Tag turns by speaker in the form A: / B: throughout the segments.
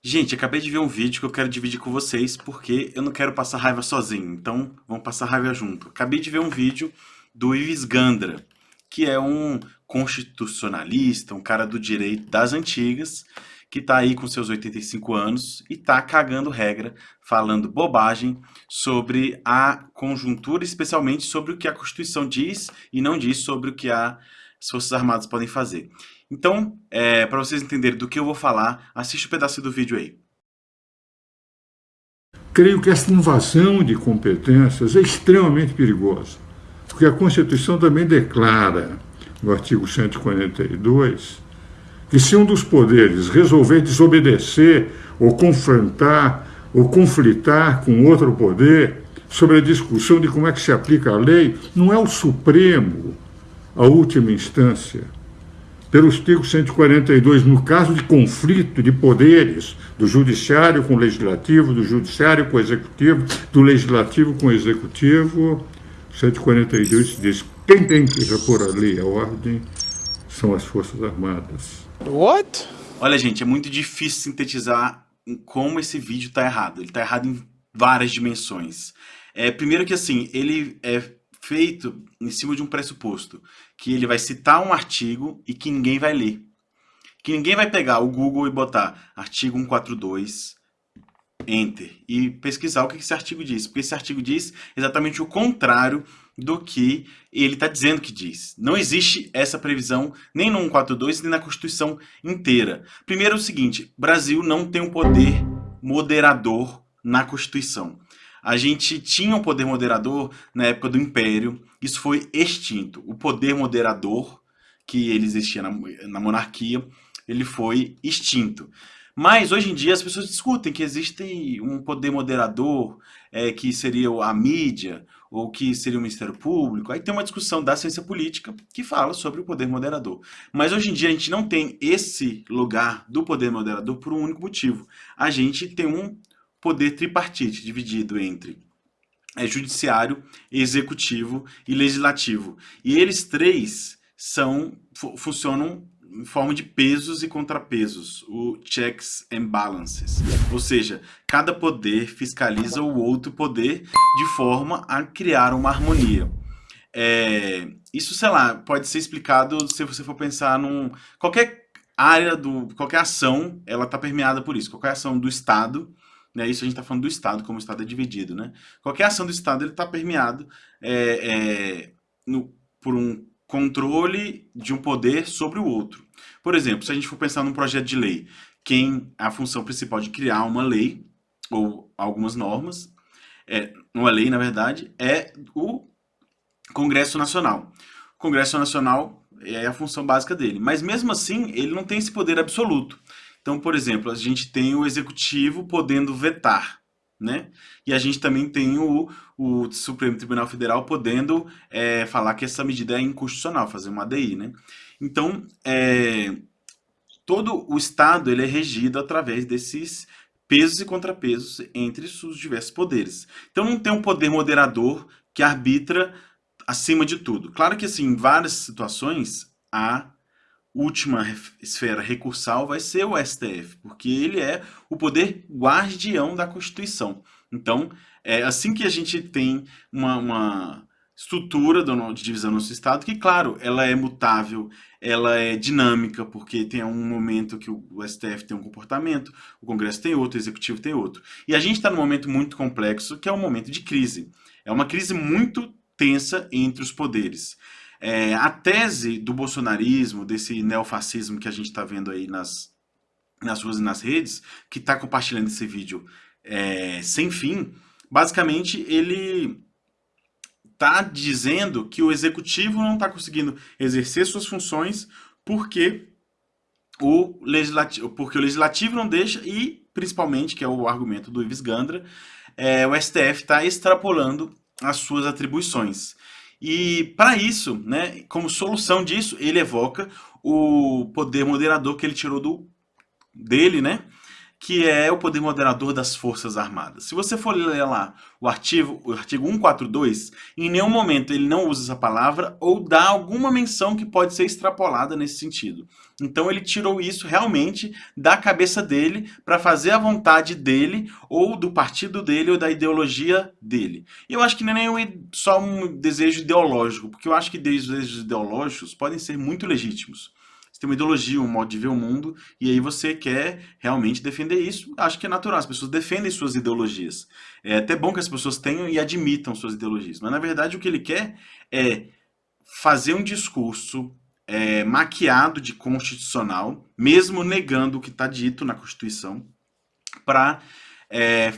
A: Gente, acabei de ver um vídeo que eu quero dividir com vocês porque eu não quero passar raiva sozinho, então vamos passar raiva junto. Acabei de ver um vídeo do Ives Gandra, que é um constitucionalista, um cara do direito das antigas, que tá aí com seus 85 anos e tá cagando regra, falando bobagem sobre a conjuntura, especialmente sobre o que a Constituição diz e não diz sobre o que as Forças Armadas podem fazer. Então, é, para vocês entenderem do que eu vou falar, assiste o um pedaço do vídeo aí.
B: Creio que essa invasão de competências é extremamente perigosa, porque a Constituição também declara, no artigo 142, que se um dos poderes resolver desobedecer ou confrontar ou conflitar com outro poder sobre a discussão de como é que se aplica a lei, não é o Supremo a última instância, pelo artigo 142, no caso de conflito de poderes do judiciário com o legislativo, do judiciário com o executivo, do legislativo com o executivo, 142 diz quem tem que repor a lei e a ordem são as Forças Armadas.
A: What? Olha, gente, é muito difícil sintetizar como esse vídeo está errado. Ele está errado em várias dimensões. É, primeiro que, assim, ele é feito em cima de um pressuposto, que ele vai citar um artigo e que ninguém vai ler. Que ninguém vai pegar o Google e botar artigo 142, enter, e pesquisar o que esse artigo diz. Porque esse artigo diz exatamente o contrário do que ele está dizendo que diz. Não existe essa previsão nem no 142, nem na Constituição inteira. Primeiro é o seguinte, Brasil não tem um poder moderador na Constituição. A gente tinha um poder moderador na época do Império, isso foi extinto. O poder moderador, que ele existia na, na monarquia, ele foi extinto. Mas hoje em dia as pessoas discutem que existe um poder moderador, é, que seria a mídia, ou que seria o Ministério Público. Aí tem uma discussão da ciência política que fala sobre o poder moderador. Mas hoje em dia a gente não tem esse lugar do poder moderador por um único motivo. A gente tem um poder tripartite, dividido entre é, judiciário, executivo e legislativo. E eles três são, funcionam em forma de pesos e contrapesos, o checks and balances. Ou seja, cada poder fiscaliza o outro poder de forma a criar uma harmonia. É, isso, sei lá, pode ser explicado se você for pensar num... Qualquer área, do, qualquer ação, ela está permeada por isso. Qualquer ação do Estado né? Isso a gente está falando do Estado, como o Estado é dividido. Né? Qualquer ação do Estado está permeado é, é, no, por um controle de um poder sobre o outro. Por exemplo, se a gente for pensar num projeto de lei, quem a função principal de criar uma lei, ou algumas normas, é, uma lei, na verdade, é o Congresso Nacional. O Congresso Nacional é a função básica dele, mas mesmo assim ele não tem esse poder absoluto. Então, por exemplo, a gente tem o executivo podendo vetar, né? E a gente também tem o, o Supremo Tribunal Federal podendo é, falar que essa medida é inconstitucional, fazer uma ADI, né? Então, é, todo o Estado ele é regido através desses pesos e contrapesos entre os diversos poderes. Então não tem um poder moderador que arbitra acima de tudo. Claro que assim, em várias situações há última esfera recursal vai ser o STF, porque ele é o poder guardião da Constituição. Então, é assim que a gente tem uma, uma estrutura do, de divisão do nosso Estado, que, claro, ela é mutável, ela é dinâmica, porque tem um momento que o, o STF tem um comportamento, o Congresso tem outro, o Executivo tem outro. E a gente está num momento muito complexo, que é um momento de crise. É uma crise muito tensa entre os poderes. É, a tese do bolsonarismo, desse neofascismo que a gente está vendo aí nas, nas ruas e nas redes, que está compartilhando esse vídeo é, sem fim, basicamente ele está dizendo que o executivo não está conseguindo exercer suas funções porque o legislativo, porque o legislativo não deixa e, principalmente, que é o argumento do Ives Gandra, é, o STF está extrapolando as suas atribuições. E para isso, né, como solução disso, ele evoca o poder moderador que ele tirou do dele, né, que é o poder moderador das Forças Armadas. Se você for ler lá o artigo, o artigo 142, em nenhum momento ele não usa essa palavra ou dá alguma menção que pode ser extrapolada nesse sentido. Então ele tirou isso realmente da cabeça dele para fazer a vontade dele, ou do partido dele, ou da ideologia dele. Eu acho que não é nem só um desejo ideológico, porque eu acho que desejos ideológicos podem ser muito legítimos. Você tem uma ideologia, um modo de ver o mundo, e aí você quer realmente defender isso. Acho que é natural, as pessoas defendem suas ideologias. É até bom que as pessoas tenham e admitam suas ideologias. Mas, na verdade, o que ele quer é fazer um discurso é, maquiado de constitucional, mesmo negando o que está dito na Constituição, para é,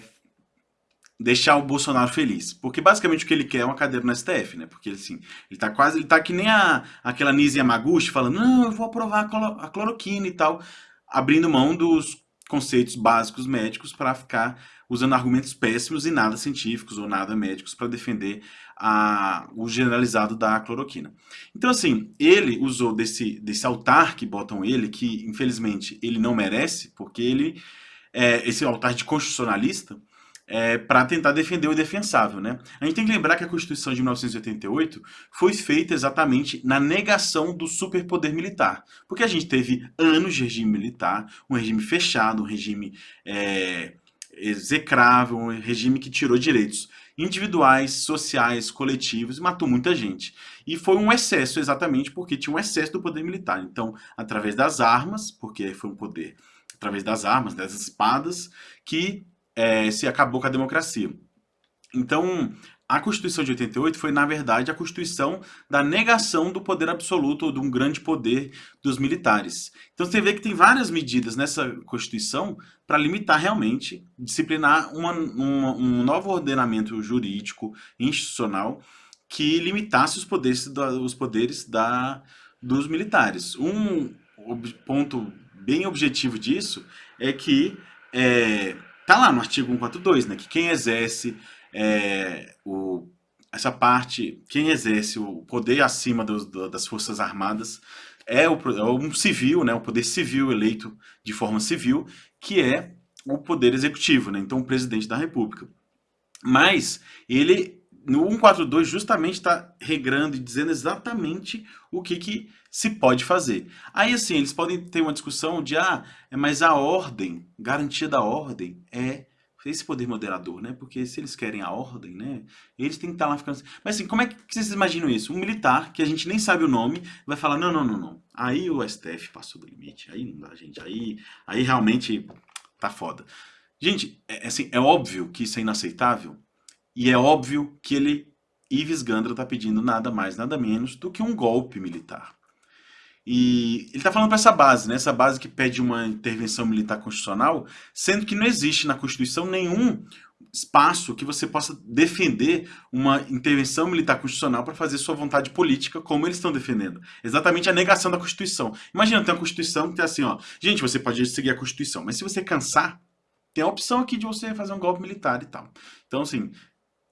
A: deixar o Bolsonaro feliz. Porque basicamente o que ele quer é uma cadeira no STF, né? Porque assim, ele tá quase, ele tá que nem a, aquela Nise Yamaguchi falando, não, eu vou aprovar a cloroquina e tal, abrindo mão dos conceitos básicos médicos para ficar usando argumentos péssimos e nada científicos ou nada médicos para defender a, o generalizado da cloroquina. Então assim, ele usou desse, desse altar que botam ele, que infelizmente ele não merece, porque ele, é, esse altar de constitucionalista, é, para tentar defender o indefensável. Né? A gente tem que lembrar que a Constituição de 1988 foi feita exatamente na negação do superpoder militar, porque a gente teve anos de regime militar, um regime fechado, um regime é, execrável, um regime que tirou direitos individuais, sociais, coletivos matou muita gente. E foi um excesso exatamente porque tinha um excesso do poder militar. Então, através das armas, porque foi um poder através das armas, das espadas, que é, se acabou com a democracia. Então, a Constituição de 88 foi, na verdade, a Constituição da negação do poder absoluto ou de um grande poder dos militares. Então você vê que tem várias medidas nessa Constituição para limitar realmente, disciplinar uma, uma, um novo ordenamento jurídico, institucional, que limitasse os poderes, da, os poderes da, dos militares. Um ponto bem objetivo disso é que é, Tá lá no artigo 142, né, que quem exerce é, o, essa parte, quem exerce o poder acima dos, das Forças Armadas é, o, é um civil, né, o poder civil eleito de forma civil, que é o poder executivo, né, então o presidente da República. Mas ele no 142 justamente está regrando e dizendo exatamente o que, que se pode fazer. Aí assim, eles podem ter uma discussão de, ah, é, mas a ordem, garantia da ordem é esse poder moderador, né? Porque se eles querem a ordem, né? Eles têm que estar lá ficando... Assim. Mas assim, como é que vocês imaginam isso? Um militar, que a gente nem sabe o nome, vai falar, não, não, não, não. Aí o STF passou do limite, aí não dá, gente. Aí, aí realmente tá foda. Gente, é, assim, é óbvio que isso é inaceitável, e é óbvio que ele, Ives Gandra, está pedindo nada mais, nada menos do que um golpe militar. E ele está falando para essa base, né? essa base que pede uma intervenção militar constitucional, sendo que não existe na Constituição nenhum espaço que você possa defender uma intervenção militar constitucional para fazer sua vontade política, como eles estão defendendo. Exatamente a negação da Constituição. Imagina, tem uma Constituição que tem assim, ó, gente, você pode seguir a Constituição, mas se você cansar, tem a opção aqui de você fazer um golpe militar e tal. Então, assim,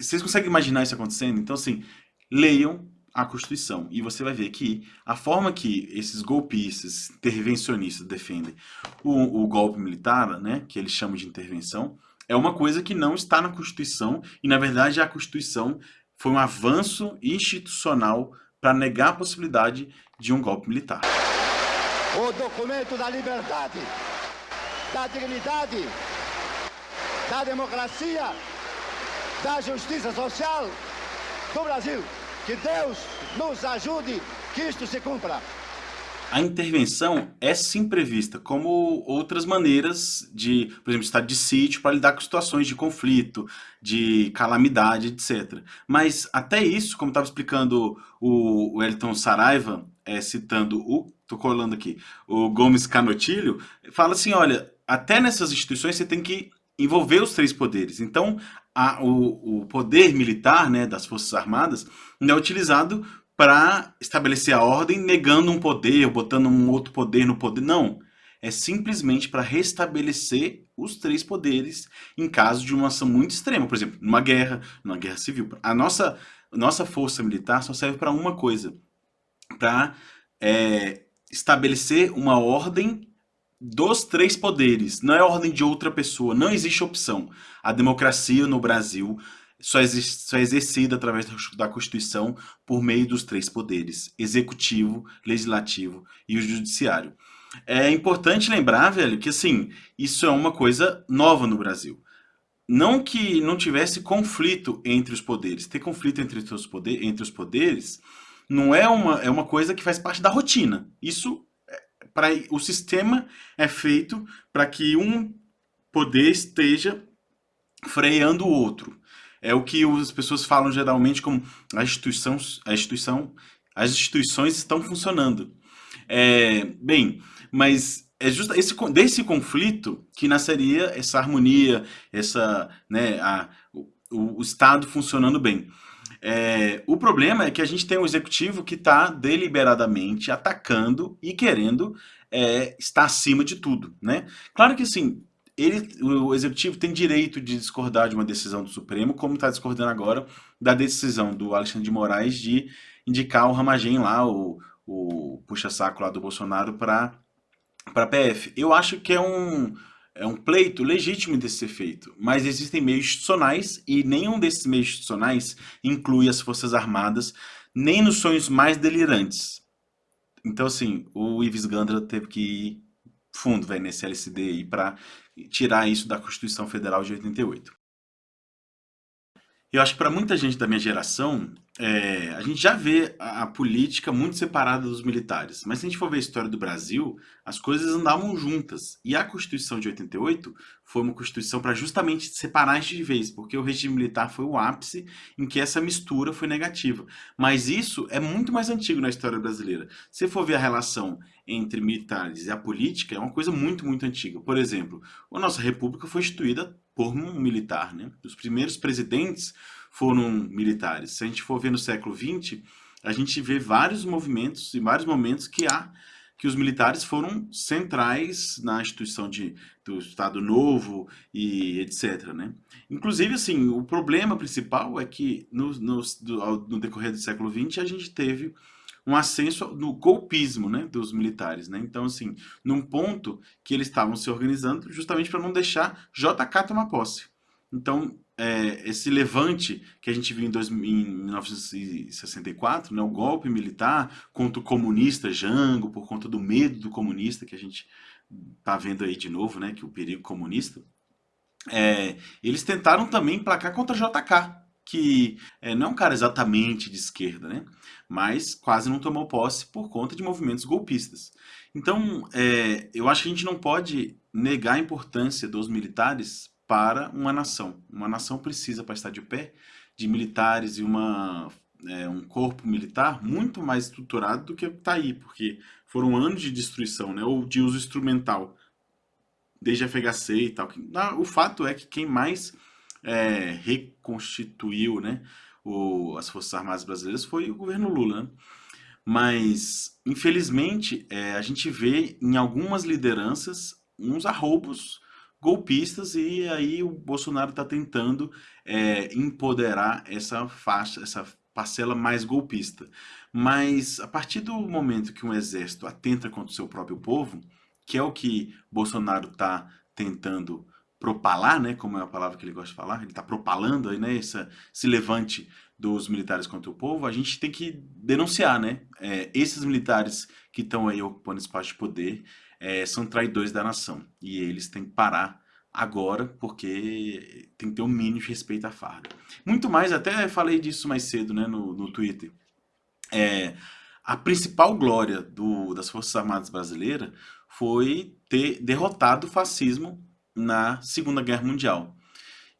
A: vocês conseguem imaginar isso acontecendo? Então, assim, leiam a Constituição e você vai ver que a forma que esses golpistas, intervencionistas defendem o, o golpe militar, né, que eles chamam de intervenção, é uma coisa que não está na Constituição e, na verdade, a Constituição foi um avanço institucional para negar a possibilidade de um golpe militar.
C: O documento da liberdade, da dignidade, da democracia da justiça social do Brasil. Que Deus nos ajude que isto se cumpra.
A: A intervenção é sim prevista, como outras maneiras de, por exemplo, estado de sítio para lidar com situações de conflito, de calamidade, etc. Mas até isso, como estava explicando o Elton Saraiva, é, citando o, tô colando aqui, o Gomes Canotilho, fala assim, olha, até nessas instituições você tem que envolver os três poderes. Então, a, o, o, poder militar né, das Forças Armadas é utilizado para estabelecer a ordem negando um poder, botando um outro poder no poder. Não. É simplesmente para restabelecer os três poderes em caso de uma ação muito extrema. Por exemplo, numa guerra, numa guerra civil. A nossa, nossa força militar só serve para uma coisa. Para é, estabelecer uma ordem dos três poderes, não é ordem de outra pessoa, não existe opção. A democracia no Brasil só, existe, só é exercida através da Constituição por meio dos três poderes, executivo, legislativo e o judiciário. É importante lembrar, velho, que assim, isso é uma coisa nova no Brasil. Não que não tivesse conflito entre os poderes. Ter conflito entre os, poder, entre os poderes não é uma, é uma coisa que faz parte da rotina. Isso, para o sistema é feito para que um poder esteja freando o outro. É o que as pessoas falam geralmente como a instituição, a instituição, as instituições estão funcionando. É, bem, mas é justo esse, desse conflito que nasceria essa harmonia, essa, né, a, o, o Estado funcionando bem. É, o problema é que a gente tem um executivo que está deliberadamente atacando e querendo é, estar acima de tudo, né? Claro que assim, ele, o executivo tem direito de discordar de uma decisão do Supremo, como está discordando agora da decisão do Alexandre de Moraes de indicar o Ramagem lá, o, o puxa-saco lá do Bolsonaro para para PF. Eu acho que é um, é um pleito legítimo de ser feito, mas existem meios institucionais e nenhum desses meios institucionais inclui as Forças Armadas, nem nos sonhos mais delirantes. Então, assim, o Ives Gandra teve que ir fundo véio, nesse LCD aí para tirar isso da Constituição Federal de 88. Eu acho que para muita gente da minha geração, é, a gente já vê a, política muito separada dos militares. Mas se a gente for ver a história do Brasil, as coisas andavam juntas. E a Constituição de 88 foi uma Constituição para justamente separar de vez, porque o regime militar foi o ápice em que essa mistura foi negativa. Mas isso é muito mais antigo na história brasileira. Se for ver a relação entre militares e a política, é uma coisa muito, muito antiga. Por exemplo, a nossa república foi instituída por um militar. Né? Os primeiros presidentes foram militares. Se a gente for ver no século XX, a gente vê vários movimentos e vários momentos que há que os militares foram centrais na instituição de, do Estado Novo e etc. Né? Inclusive, assim, o problema principal é que no, no, no decorrer do século XX a gente teve um ascenso no golpismo né, dos militares. Né? Então, assim, num ponto que eles estavam se organizando justamente para não deixar JK tomar posse. Então, é, esse levante que a gente viu em, dois, em 1964, né, o golpe militar contra o comunista Jango, por conta do medo do comunista que a gente está vendo aí de novo, né, que o perigo comunista, é, eles tentaram também placar contra JK, que é, não é um cara exatamente de esquerda, né? mas quase não tomou posse por conta de movimentos golpistas. Então, é, eu acho que a gente não pode negar a importância dos militares para uma nação. Uma nação precisa, para estar de pé, de militares e uma, é, um corpo militar muito mais estruturado do que está aí, porque foram anos de destruição, né? ou de uso instrumental, desde a FHC e tal. O fato é que quem mais é, reconstituiu né, o, as Forças Armadas Brasileiras foi o governo Lula. Né? Mas, infelizmente, é, a gente vê em algumas lideranças uns arroubos golpistas e aí o Bolsonaro está tentando é, empoderar essa faixa, essa parcela mais golpista. Mas a partir do momento que um exército atenta contra o seu próprio povo, que é o que Bolsonaro está tentando propalar, né, como é a palavra que ele gosta de falar, ele está propalando aí, né, essa, esse levante dos militares contra o povo, a gente tem que denunciar, né, é, esses militares que estão aí ocupando espaço de poder é, são traidores da nação, e eles têm que parar agora, porque tem que ter um mínimo de respeito à farda. Muito mais, até falei disso mais cedo, né, no, no Twitter, é, a principal glória do, das Forças Armadas Brasileiras foi ter derrotado o fascismo na Segunda Guerra Mundial.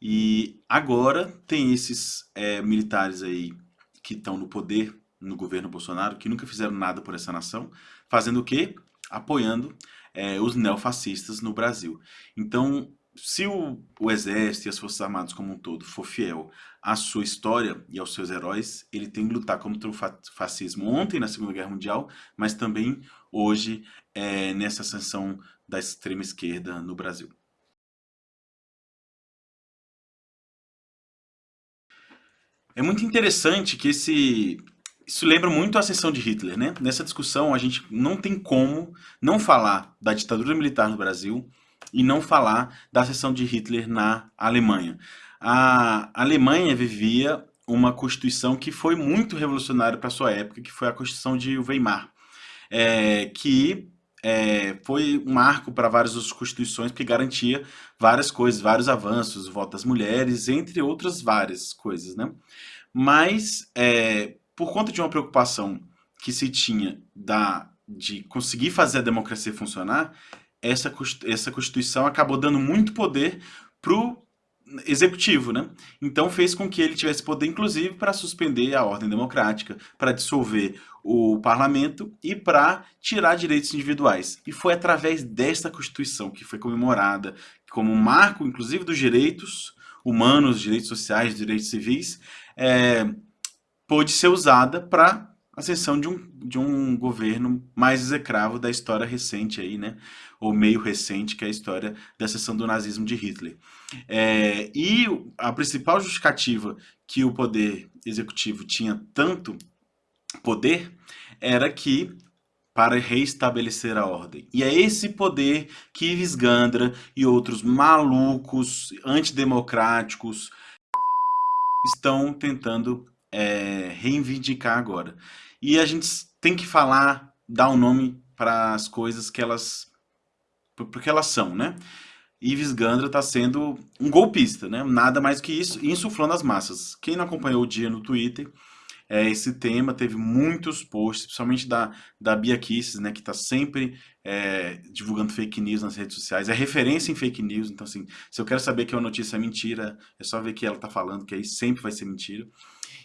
A: E agora tem esses é, militares aí que estão no poder, no governo Bolsonaro, que nunca fizeram nada por essa nação, fazendo o quê? Apoiando é, os neofascistas no Brasil. Então, se o, o, Exército e as Forças Armadas como um todo for fiel à sua história e aos seus heróis, ele tem que lutar contra o fascismo ontem na Segunda Guerra Mundial, mas também hoje é, nessa ascensão da extrema esquerda no Brasil. É muito interessante que esse, isso lembra muito a ascensão de Hitler, né? Nessa discussão, a gente não tem como não falar da ditadura militar no Brasil e não falar da ascensão de Hitler na Alemanha. A Alemanha vivia uma constituição que foi muito revolucionária para sua época, que foi a Constituição de Weimar, é, que é, foi um marco para várias outras constituições que garantia várias coisas, vários avanços, voto das mulheres, entre outras várias coisas, né? Mas é, por conta de uma preocupação que se tinha da, de conseguir fazer a democracia funcionar, essa, essa Constituição acabou dando muito poder para o executivo, né? Então fez com que ele tivesse poder, inclusive, para suspender a ordem democrática, para dissolver o parlamento e para tirar direitos individuais. E foi através desta Constituição que foi comemorada como um marco, inclusive, dos direitos humanos, direitos sociais, direitos civis, é, pôde ser usada para a ascensão de um, de um governo mais execravo da história recente aí, né? Ou meio recente, que é a história da ascensão do nazismo de Hitler. É, e a principal justificativa que o poder executivo tinha tanto poder era que para reestabelecer a ordem. E é esse poder que Ives Gandra e outros malucos, antidemocráticos, estão tentando é, reivindicar agora. E a gente tem que falar, dar um nome para as coisas que elas, porque elas são, né? Ives Gandra está sendo um golpista, né? Nada mais que isso, insuflando as massas. Quem não acompanhou o dia no Twitter, é, esse tema teve muitos posts, principalmente da, da Bia Kisses, né? Que está sempre é, divulgando fake news nas redes sociais. É referência em fake news, então assim, se eu quero saber que uma notícia é mentira, é só ver que ela está falando, que aí sempre vai ser mentira.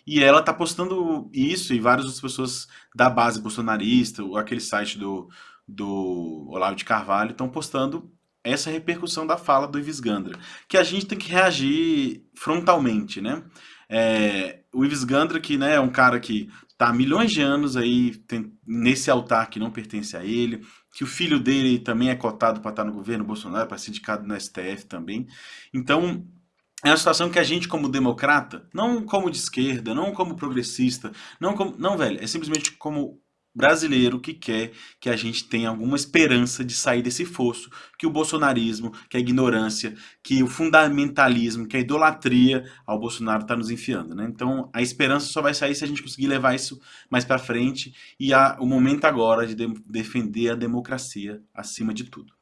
A: E ela tá postando isso e várias outras pessoas da base bolsonarista, aquele site do, do Olavo de Carvalho, estão postando essa repercussão da fala do Ives Gandra, que a gente tem que reagir frontalmente, né? É, o Ives Gandra, que né, é um cara que tá há milhões de anos aí tem, nesse altar que não pertence a ele, que o filho dele também é cotado para estar no governo Bolsonaro, para ser indicado no STF também. Então, é uma situação que a gente, como democrata, não como de esquerda, não como progressista, não como. Não, velho, é simplesmente como brasileiro que quer que a gente tenha alguma esperança de sair desse fosso que o bolsonarismo, que a ignorância, que o fundamentalismo, que a idolatria ao Bolsonaro está nos enfiando, né? Então, a esperança só vai sair se a gente conseguir levar isso mais para frente e há o momento agora de, de defender a democracia acima de tudo.